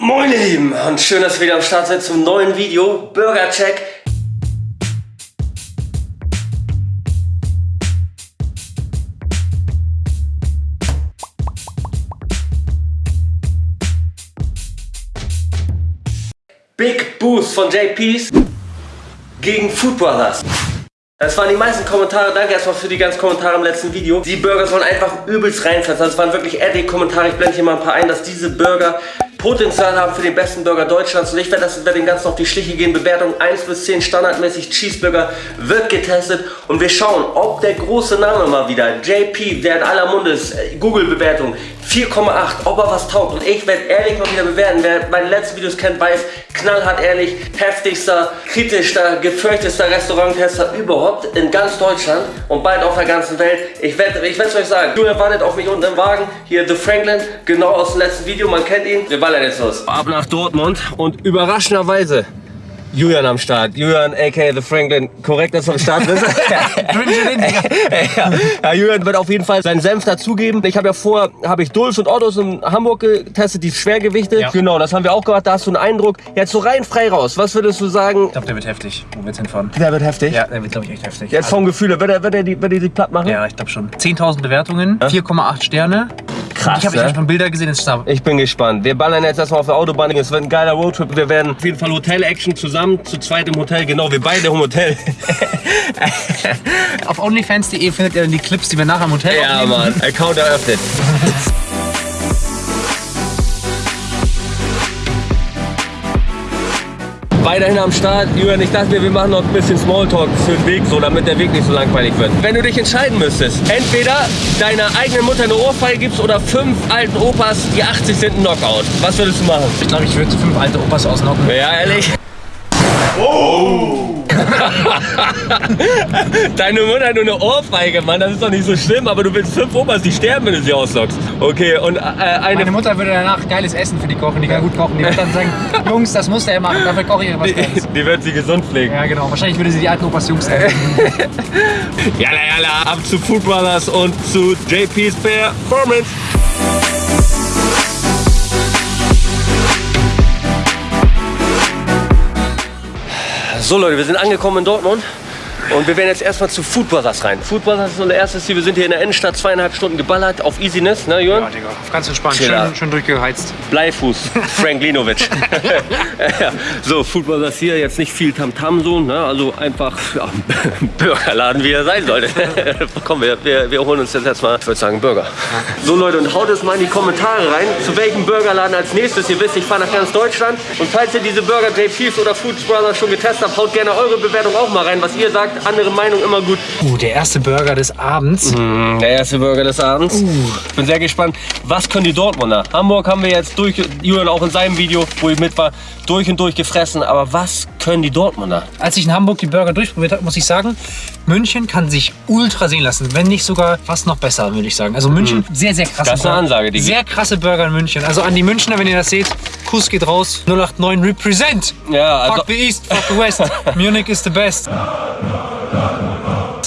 Moin ihr Lieben und schön, dass ihr wieder am Start seid zum neuen Video Burger Check. Big Boost von JP's gegen Food Brothers. Das waren die meisten Kommentare. Danke erstmal für die ganzen Kommentare im letzten Video. Die Burger sollen einfach übelst reinfressen. Das waren wirklich ehrliche Kommentare. Ich blende hier mal ein paar ein, dass diese Burger Potenzial haben für den besten Burger Deutschlands. Und ich werde das über den ganzen auf die Schliche gehen. Bewertung 1 bis 10 standardmäßig. Cheeseburger wird getestet. Und wir schauen, ob der große Name mal wieder, JP, der in aller Munde ist, äh, Google-Bewertung, 4,8, ob er was taugt. Und ich werde ehrlich mal wieder bewerten. Wer meine letzten Videos kennt, weiß, knallhart ehrlich, heftigster, kritischster, gefürchtester Restauranttester überhaupt in ganz Deutschland und bald auf der ganzen Welt. Ich werde ich es euch sagen. Du erwartet auf mich unten im Wagen. Hier The Franklin, genau aus dem letzten Video, man kennt ihn. Wir ballern jetzt los. Ab nach Dortmund und überraschenderweise Julian am Start. Julian, aka The Franklin, korrekt, dass du am Start bist. ja, ja, Julian wird auf jeden Fall seinen Senf dazugeben. Ich habe ja vor, habe ich Dulz und Ottos in Hamburg getestet, die Schwergewichte. Ja. Genau, das haben wir auch gemacht. Da hast du einen Eindruck. Jetzt so rein frei raus. Was würdest du sagen? Ich glaube, der wird heftig. Wo wird's hinfahren? Der wird heftig? Ja, der wird, glaube ich, echt heftig. Jetzt vom Gefühl, wird er, wird er, die, wird er die platt machen? Ja, ich glaube schon. 10.000 Bewertungen, 4,8 Sterne. Krass, Ich habe ne? schon Bilder gesehen, ist da. Ich bin gespannt. Wir ballern jetzt erstmal auf der Autobahn. Es wird ein geiler Roadtrip. Wir werden auf jeden Fall Hotel-Action zusammen, zu zweit im Hotel. Genau, wir beide im Hotel. Auf onlyfans.de findet ihr dann die Clips, die wir nachher im Hotel ja, aufnehmen. Mann. Account eröffnet. Weiterhin am Start. Julian, ich dachte mir, wir machen noch ein bisschen Smalltalk für den Weg, so, damit der Weg nicht so langweilig wird. Wenn du dich entscheiden müsstest, entweder deiner eigenen Mutter eine Ohrfeige gibst oder fünf alten Opas, die 80 sind, ein Knockout. Was würdest du machen? Ich glaube, ich würde fünf alte Opas ausnocken. Ja, ehrlich? Oh! Deine Mutter nur eine Ohrfeige, Mann, das ist doch nicht so schlimm, aber du willst fünf Opas, die sterben, wenn du sie auslockst. Okay, und äh, eine... Meine Mutter würde danach geiles Essen für die kochen, die kann gut kochen. Die würde dann sagen, Jungs, das muss der machen, dafür koche ich was. Die, die wird sie gesund pflegen. Ja, genau. Wahrscheinlich würde sie die alten Opas Jungs nennen. Jalla, jalla, ab zu Food Brothers und zu JP's Performance. So Leute, wir sind angekommen in Dortmund und wir werden jetzt erstmal zu Food Brothers rein. Food Brothers ist unser erstes Ziel. Wir sind hier in der Innenstadt zweieinhalb Stunden geballert auf Easiness, ne Jürgen? Ja, Digga. Ganz entspannt. Schön, schön durchgeheizt. Bleifuß, Frank Linovic. ja, so, Food Brothers hier, jetzt nicht viel Tamtam so, ne? also einfach ja, Burgerladen, wie er sein sollte. Komm, wir, wir, wir holen uns jetzt erstmal, ich würde sagen, Burger. So Leute, und haut es mal in die Kommentare rein, zu welchem Burgerladen als nächstes. Ihr wisst, ich fahre nach ganz Deutschland. Und falls ihr diese Burger JP's oder Food Brothers schon getestet habt, haut gerne eure Bewertung auch mal rein. Was ihr sagt, andere Meinung immer gut. Uh, der erste Burger des Abends. Der erste Burger des Abends. Ich bin sehr gespannt, was können die Dortmunder? Hamburg haben wir jetzt durch, Julian auch in seinem Video, wo ich mit war, durch und durch gefressen. Aber was können die Dortmunder? Als ich in Hamburg die Burger durchprobiert habe, muss ich sagen, München kann sich ultra sehen lassen. Wenn nicht sogar fast noch besser, würde ich sagen. Also München, sehr, sehr krasse. Das ist eine. Ansage, die- Sehr krasse Burger in München. Also an die Münchner, wenn ihr das seht, Kuss geht raus. 089 Represent. Ja, also, Fuck the East, fuck the West. Munich is the best.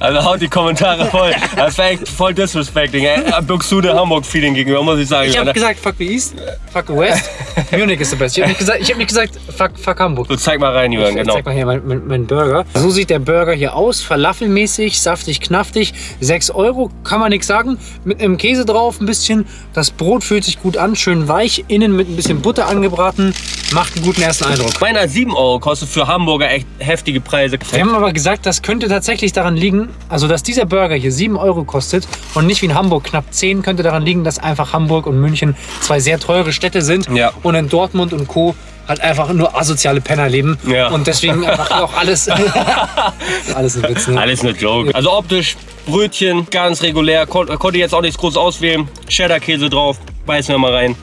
also haut die Kommentare voll. Das war echt voll disrespecting. ey. Buxtehude Hamburg-Feeling gegenüber, muss ich sagen. Ich habe gesagt, fuck the East, fuck the West. Munich is the best. Ich habe nicht gesagt, ich hab nicht gesagt fuck, fuck Hamburg. So, zeig mal rein, Julian, Ich genau. Zeig mal hier mein, mein, mein Burger. So sieht der Burger hier aus. Falafelmäßig, saftig, knaftig. 6 Euro, kann man nichts sagen. Mit einem Käse drauf ein bisschen. Das Brot fühlt sich gut an, schön weich. Innen mit ein bisschen Butter angebraten. Macht einen guten ersten Eindruck. Meiner 7 Euro kostet für Hamburger echt heftige Preise. Wir haben aber gesagt, das könnte tatsächlich daran liegen, also dass dieser Burger hier 7 Euro kostet und nicht wie in Hamburg knapp 10, könnte daran liegen, dass einfach Hamburg und München zwei sehr teure Städte sind Ja. und in Dortmund und Co. halt einfach nur asoziale Penner leben Ja. und deswegen einfach auch alles, alles ein Witz. Ne? Alles nur Joke. Also optisch, Brötchen, ganz regulär. Kon konnte jetzt auch nichts groß auswählen. Cheddar-Käse drauf. Beißen wir mal rein.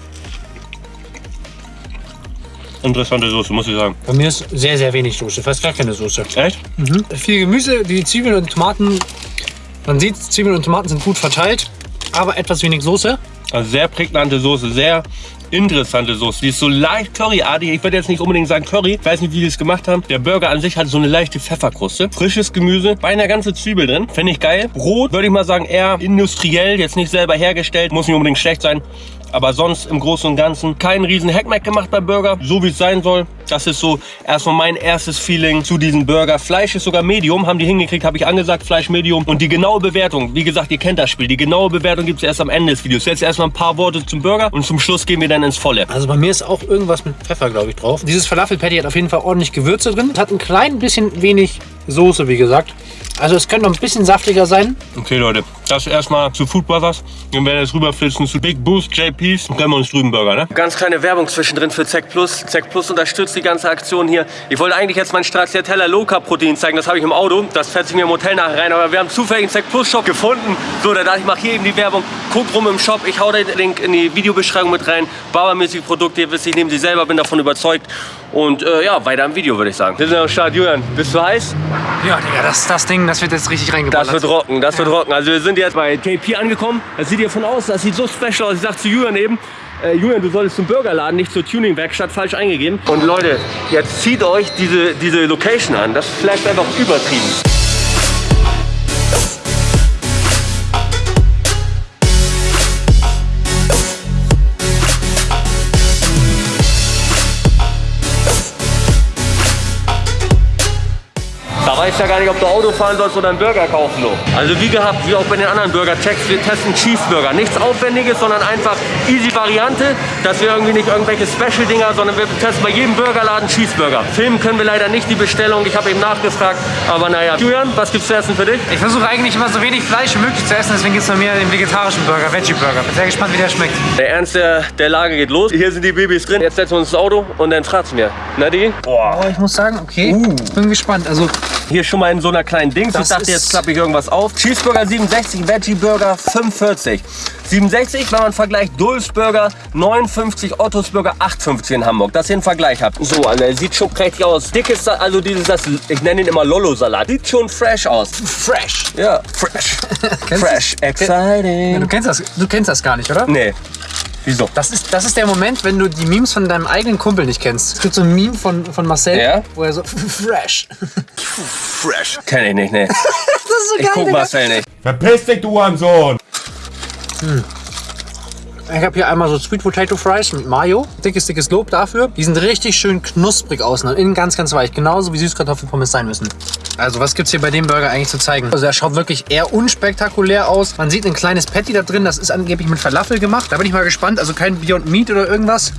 Interessante Soße, muss ich sagen. Bei mir ist sehr, sehr wenig Soße, fast gar keine Soße. Echt? Viel Gemüse, die Zwiebeln und Tomaten, man sieht, Zwiebeln und Tomaten sind gut verteilt, aber etwas wenig Soße. Also sehr prägnante Soße, sehr interessante Soße. Die ist so leicht curryartig. Ich würde jetzt nicht unbedingt sagen Curry. Ich weiß nicht, wie die es gemacht haben. Der Burger an sich hat so eine leichte Pfefferkruste. Frisches Gemüse, beinahe ganze Zwiebel drin. Finde ich geil. Brot würde ich mal sagen eher industriell, jetzt nicht selber hergestellt. Muss nicht unbedingt schlecht sein. Aber sonst im Großen und Ganzen keinen riesen Hackmack gemacht beim Burger, so wie es sein soll. Das ist so erstmal mein erstes Feeling zu diesem Burger. Fleisch ist sogar Medium, haben die hingekriegt, habe ich angesagt, Fleisch Medium. Und die genaue Bewertung, wie gesagt, ihr kennt das Spiel, die genaue Bewertung gibt es erst am Ende des Videos. Jetzt erstmal ein paar Worte zum Burger und zum Schluss gehen wir dann ins Volle. Also bei mir ist auch irgendwas mit Pfeffer, glaube ich, drauf. Dieses Falafel-Patty hat auf jeden Fall ordentlich Gewürze drin. Hat ein klein bisschen wenig Soße, wie gesagt. Also es könnte noch ein bisschen saftiger sein. Okay, Leute, das erstmal zu Food Brothers. Wir werden jetzt rüberflitzen zu Big Boost JPs. Dann können wir uns drüben Burger, ne? Ganz kleine Werbung zwischendrin für Zack Plus. Zack Plus unterstützt die ganze Aktion hier. Ich wollte eigentlich jetzt mein Stracciatella Low Carb Protein zeigen. Das habe ich im Auto. Das fährt sich mir im Hotel nachher rein. Aber wir haben zufällig einen Zack Plus Shop gefunden. So, da dachte ich, mache hier eben die Werbung. Guckt rum im Shop. Ich hau den Link in die Videobeschreibung mit rein. Barbermäßige Produkte. Ihr wisst, ich nehme sie selber, bin davon überzeugt. Und äh, ja, weiter im Video, würde ich sagen. Wir sind am Start. Julian, bist du heiß? Ja, Digga, das, das Ding, das wird jetzt richtig reingeballert. Das wird rocken, das wird rocken. Also wir sind jetzt bei JP angekommen. Das sieht hier von außen, das sieht so special aus. Ich sag zu Julian eben, äh, Julian, du solltest zum Burgerladen, nicht zur Tuning-Werkstatt, falsch eingegeben. Und Leute, jetzt zieht euch diese, diese Location an. Das flasht einfach übertrieben. Weiß ja gar nicht, ob du Auto fahren sollst oder einen Burger kaufen. So. Also wie gehabt, wie auch bei den anderen Burger-Checks, wir testen Cheeseburger. Nichts Aufwendiges, sondern einfach easy Variante, dass wir irgendwie nicht irgendwelche Special-Dinger, sondern wir testen bei jedem Burgerladen Cheeseburger. Filmen können wir leider nicht die Bestellung, ich habe eben nachgefragt, aber naja. Julian, was gibt's zu essen für dich? Ich versuche eigentlich immer so wenig Fleisch wie möglich zu essen, deswegen gibt es bei mir den vegetarischen Burger, Veggie-Burger. Bin sehr gespannt, wie der schmeckt. Der Ernst der, der Lage geht los. Hier sind die Babys drin. Jetzt setzen wir uns ins Auto und dann fragt's mir. Na die? Boah. Oh, ich muss sagen, okay, bin gespannt. Also Hier schon mal in so einer kleinen Dings. Das ich dachte, jetzt klappe ich irgendwas auf. Cheeseburger 67, Veggie Burger 45. 67, wenn man vergleicht Dulls Burger 59, Ottos Burger 8,50 in Hamburg. Dass ihr einen Vergleich habt. So, Alter, sieht schon prächtig aus. Dickes, also dieses, das, ich nenne ihn immer Lollo-Salat. Sieht schon fresh aus. fresh. Ja, fresh. Fresh, Ja, exciting. du, kennst das, du kennst das gar nicht, oder? Nee. Wieso? Das ist, das ist der Moment, wenn du die Memes von deinem eigenen Kumpel nicht kennst. Es gibt so ein Meme von, von Marcel, Ja? wo er so fresh. Fresh. Kenn ich nicht, nee. Das ist so Ich guck Marcel nicht. Verpiss dich, du Hurensohn! Ich habe hier einmal so Sweet Potato Fries mit Mayo. Dickes, dickes Lob dafür. Die sind richtig schön knusprig außen und innen ganz, ganz weich. Genauso wie Süßkartoffelpommes sein müssen. Also was gibt's hier bei dem Burger eigentlich zu zeigen? Also er schaut wirklich eher unspektakulär aus. Man sieht ein kleines Patty da drin. Das ist angeblich mit Falafel gemacht. Da bin ich mal gespannt. Also kein Beyond Meat oder irgendwas.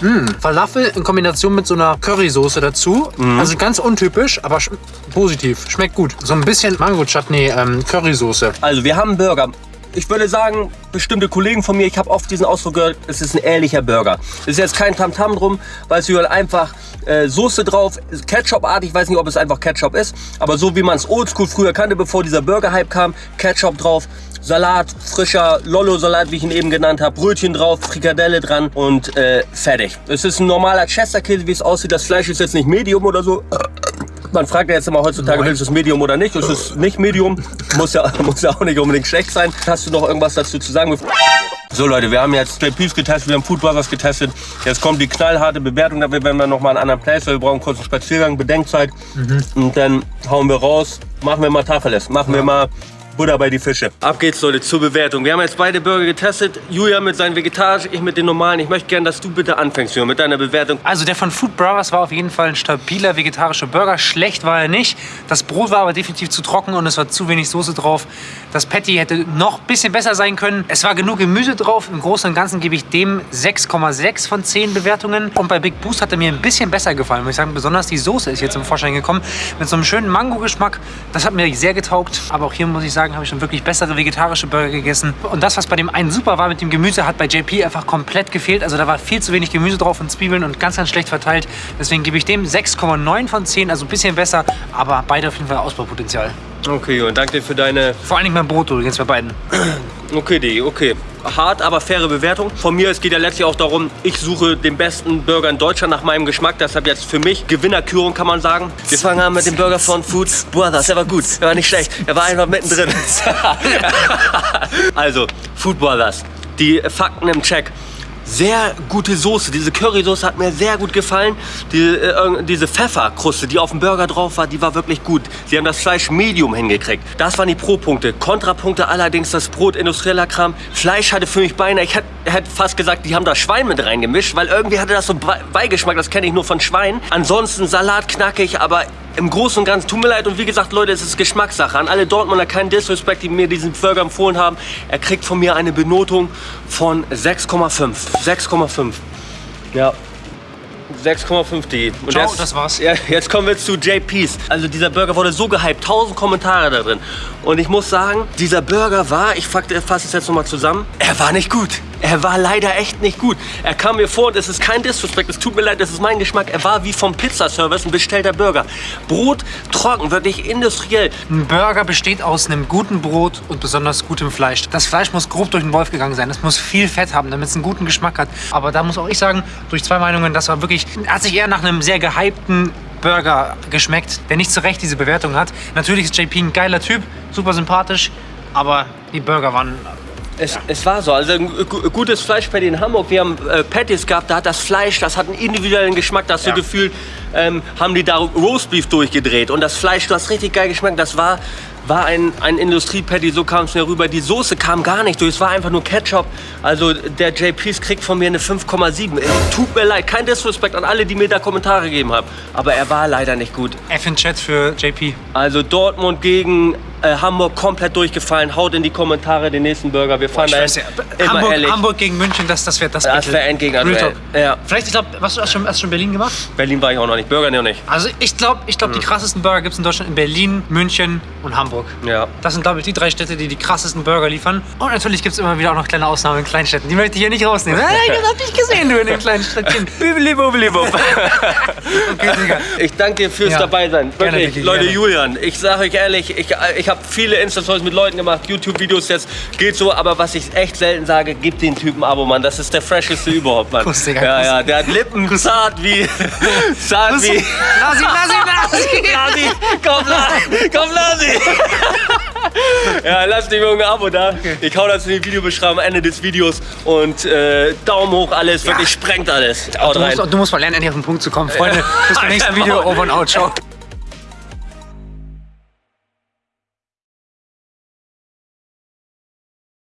Mm, Falafel in Kombination mit so einer Currysoße dazu. Also ganz untypisch, aber sch positiv. Schmeckt gut. So ein bisschen Mango-Chutney ähm, Currysoße. Also wir haben einen Burger. Ich würde sagen, bestimmte Kollegen von mir, ich habe oft diesen Ausdruck gehört, es ist ein ehrlicher Burger. Es ist jetzt kein Tamtam drum, weil es hier einfach äh, Soße drauf, Ketchup-artig, ich weiß nicht, ob es einfach Ketchup ist, aber so wie man es oldschool früher kannte, bevor dieser Burger-Hype kam, Ketchup drauf, Salat, frischer Lollo-Salat, wie ich ihn eben genannt habe, Brötchen drauf, Frikadelle dran und äh, fertig. Es ist ein normaler Chesterkäse, wie es aussieht. Das Fleisch ist jetzt nicht Medium oder so. Man fragt ja jetzt immer heutzutage, Moin. willst du es Medium oder nicht? Es ist nicht Medium, muss ja, muss ja auch nicht unbedingt schlecht sein. Hast du noch irgendwas dazu zu sagen? So Leute, wir haben jetzt JPs getestet, wir haben Food Brothers getestet. Jetzt kommt die knallharte Bewertung, dafür werden wir noch mal einen anderen Place, weil wir brauchen kurz einen Spaziergang, Bedenkzeit. Und dann hauen wir raus, machen wir mal Tacheles, machen wir mal Butter bei die Fische. Ab geht's Leute zur Bewertung. Wir haben jetzt beide Burger getestet. Julia mit seinen vegetarisch, ich mit den normalen. Ich möchte gerne, dass du bitte anfängst, Julia, mit deiner Bewertung. Also der von Food Brothers war auf jeden Fall ein stabiler vegetarischer Burger. Schlecht war er nicht. Das Brot war aber definitiv zu trocken und es war zu wenig Soße drauf. Das Patty hätte noch ein bisschen besser sein können. Es war genug Gemüse drauf. Im Großen und Ganzen gebe ich dem 6,6 von 10 Bewertungen. Und bei Big Boost hat er mir ein bisschen besser gefallen. Muss ich sagen, besonders die Soße ist jetzt im Vorschein gekommen. Mit so einem schönen Mango-Geschmack. Das hat mir sehr getaugt. Aber auch hier muss ich sagen, habe ich schon wirklich bessere vegetarische Burger gegessen. Und das, was bei dem einen super war mit dem Gemüse, hat bei JP einfach komplett gefehlt. Also da war viel zu wenig Gemüse drauf und Zwiebeln und ganz, ganz schlecht verteilt. Deswegen gebe ich dem 6,9 von 10, also ein bisschen besser, aber beide auf jeden Fall Ausbaupotenzial. Okay, Julia, danke dir für deine Vor allen Dingen beim Brot übrigens bei beiden. Okay, Digi, okay. Hart, aber faire Bewertung. Von mir, es geht ja letztlich auch darum, ich suche den besten Burger in Deutschland nach meinem Geschmack. Deshalb jetzt für mich Gewinnerkürung, kann man sagen. Wir fangen an mit dem Burger von Food Brothers. Der war gut, der war nicht schlecht. Er war einfach mittendrin. also, Food Brothers. Die Fakten im Check. Sehr gute Soße. Diese Currysoße hat mir sehr gut gefallen. Die, äh, diese Pfefferkruste, die auf dem Burger drauf war, die war wirklich gut. Sie haben das Fleisch medium hingekriegt. Das waren die Pro-Punkte. Kontrapunkte allerdings das Brot, industrieller Kram. Fleisch hatte für mich beinahe, ich hätte hätt fast gesagt, die haben da Schwein mit reingemischt, weil irgendwie hatte das so Be- Beigeschmack, das kenne ich nur von Schwein. Ansonsten Salat knackig, aber im Großen und Ganzen, tut mir leid und wie gesagt, Leute, es ist Geschmackssache. An alle Dortmunder keinen Disrespect, die mir diesen Burger empfohlen haben. Er kriegt von mir eine Benotung von 6,5. 6,5. Ja. 6,5 die. Und Ciao, das war's. Ja, jetzt kommen wir zu JP's. Also dieser Burger wurde so gehypt, 1000 Kommentare da drin. Und ich muss sagen, dieser Burger war, ich fasse es jetzt nochmal zusammen, er war nicht gut. Er war leider echt nicht gut. Er kam mir vor, es ist kein Disrespect, es tut mir leid, das ist mein Geschmack. Er war wie vom Pizzaservice ein bestellter Burger. Brot trocken, wirklich industriell. Ein Burger besteht aus einem guten Brot und besonders gutem Fleisch. Das Fleisch muss grob durch den Wolf gegangen sein. Es muss viel Fett haben, damit es einen guten Geschmack hat. Aber da muss auch ich sagen, durch zwei Meinungen, das war wirklich, hat sich eher nach einem sehr gehypten Burger geschmeckt, der nicht zu Recht diese Bewertung hat. Natürlich ist JP ein geiler Typ, super sympathisch, aber die Burger waren Es, es war so, also gutes Fleischpatty in Hamburg. Wir haben äh, Patties gehabt, da hat das Fleisch, das hat einen individuellen Geschmack. Da hast Ja. du Gefühl, ähm, haben die da Roastbeef durchgedreht. Und das Fleisch, du hast richtig geil geschmeckt. Das war, war ein, ein Industriepatty, so kam es mir rüber. Die Soße kam gar nicht durch, es war einfach nur Ketchup. Also der JP's kriegt von mir eine 5,7. Äh, Tut mir leid, kein Disrespect an alle, die mir da Kommentare gegeben haben. Aber er war leider nicht gut. F in Chat für JP. Also Dortmund gegen äh, Hamburg komplett durchgefallen. Haut in die Kommentare den nächsten Burger. Wir fahren weiß ja, Immer Hamburg, ehrlich. Hamburg gegen München, das, das wäre das Das Battle. wär Endgegner, Real Duell. Talk. Ja. Vielleicht, ich glaube, hast du schon, hast schon Berlin gemacht? Berlin war ich auch noch nicht. Burger noch nicht. Also ich glaube, ich glaub, die krassesten Burger gibt es in Deutschland in Berlin, München und Hamburg. Ja. Das sind, glaube ich, die drei Städte, die die krassesten Burger liefern. Und natürlich gibt es immer wieder auch noch kleine Ausnahmen in Kleinstädten. Die möchte ich hier nicht rausnehmen. Hey, das hab ich gesehen, du in den kleinen Städtchen. Okay, Digga. Ich danke dir fürs Ja. Dabeisein. Gerne, Wirklich, Vicky, Leute, gerne. Julian, ich sage euch ehrlich, ich, ich habe viele Insta-Stories mit Leuten gemacht, YouTube-Videos jetzt, geht so, aber was ich echt selten sage, gib den Typen Abo, Mann. Das ist der fresheste überhaupt, Mann. Kuss, Digga, ja, Kuss. ja, der hat Lippen zart wie, zart wie, Lasi, Lasi, Lasi. Lasi, komm, Lasi, komm, Lasi. ja, lasst dem Jungen ein Abo da. Ich hau das in die Videobeschreibung am Ende des Videos und äh, Daumen hoch, alles, wirklich sprengt alles. Du musst, du musst mal lernen, endlich auf den Punkt zu kommen. Freunde, bis zum nächsten Video. Over and out. Ciao.